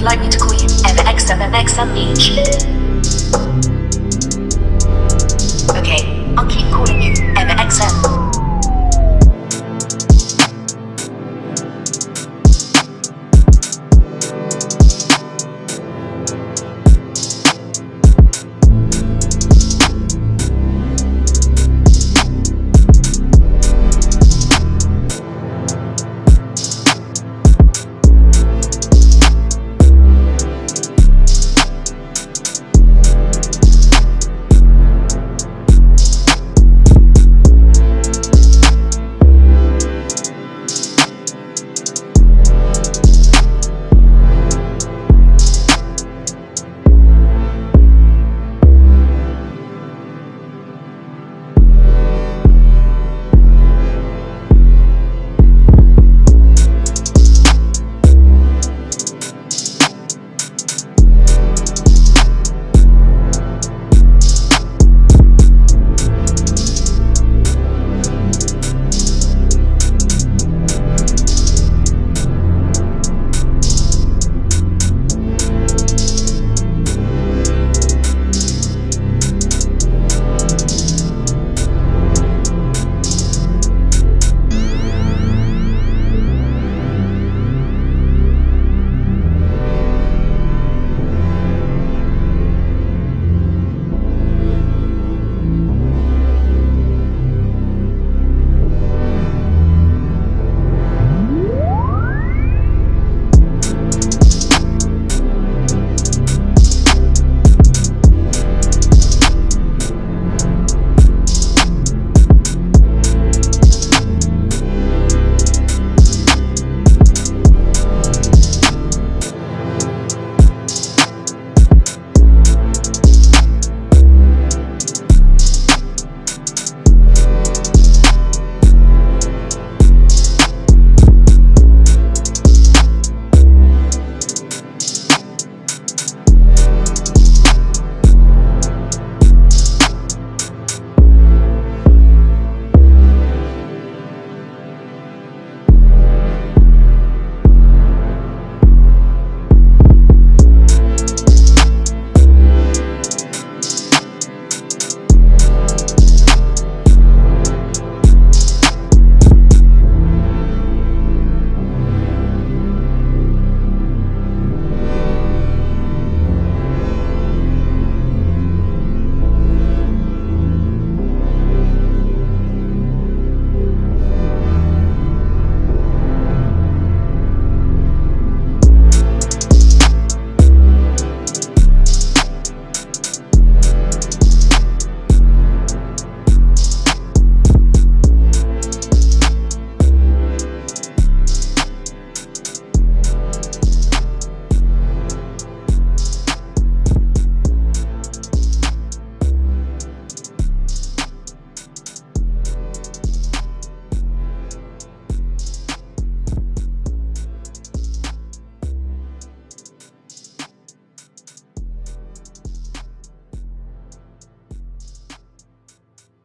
would like me to call you MXMMXM Beach?